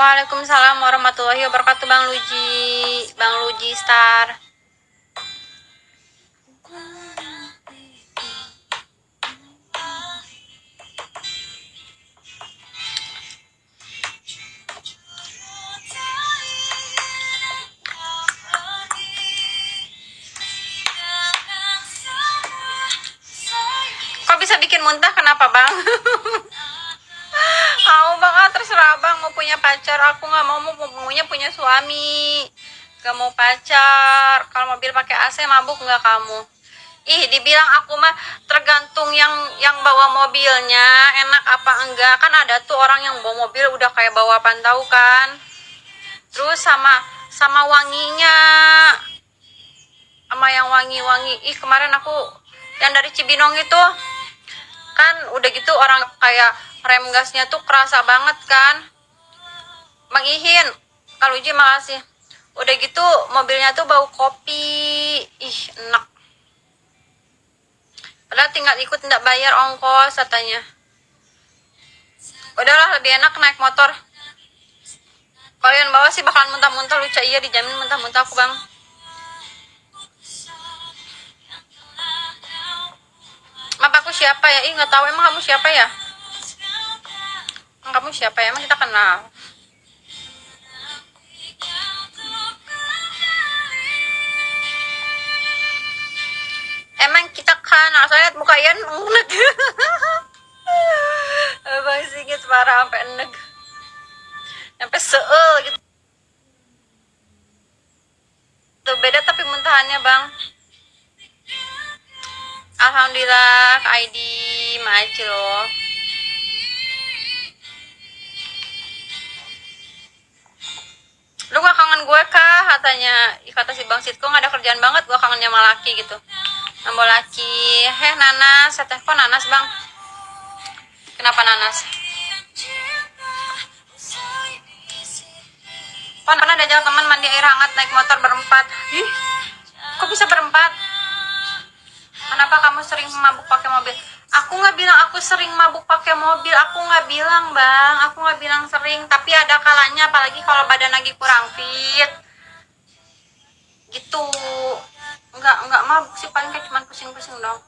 Waalaikumsalam warahmatullahi wabarakatuh Bang Luji. Bang Luji Star. Kok bisa bikin muntah? Kenapa bang? Mau bang ah, terserah bang mau punya pacar aku nggak mau mau maunya punya suami. Gak mau pacar kalau mobil pakai AC mabuk nggak kamu? Ih dibilang aku mah tergantung yang yang bawa mobilnya enak apa enggak. Kan ada tuh orang yang bawa mobil udah kayak bawa pantau kan. Terus sama sama wanginya. Sama yang wangi-wangi. Ih kemarin aku yang dari Cibinong itu kan udah gitu orang kayak rem gasnya tuh kerasa banget kan? Bang Ihin kalau Uji makasih. Udah gitu mobilnya tuh bau kopi. Ih enak. Padahal tinggal ikut tidak bayar ongkos katanya. Udahlah lebih enak naik motor. Kalian bawa sih bakalan muntah-muntah lucu. Iya dijamin muntah-muntah aku bang. Map aku siapa ya? Ih nggak tahu emang kamu siapa ya? Emang kamu siapa ya? Emang kita kenal. Emang kita kenal. Saya lihat muka Ian enek. Bang Sigit parah sampai enek. Sampai seul gitu. Tuh beda tapi muntahannya bang. Alhamdulillah Aidi Maci loh Katanya Kata si Bang Sitko gak ada kerjaan banget Gue kangennya sama laki gitu Nambah laki Heh nanas Teh kok nanas bang? Kenapa nanas? Pon pernah diajak teman mandi air hangat naik motor berempat Ih kok bisa berempat? Kenapa kamu sering mabuk pakai mobil? Aku nggak bilang aku sering mabuk pakai mobil. Aku nggak bilang bang. Aku nggak bilang sering. Tapi ada kalanya, apalagi kalau badan lagi kurang fit. Gitu. Nggak nggak mabuk sih paling kayak cuman pusing-pusing dong.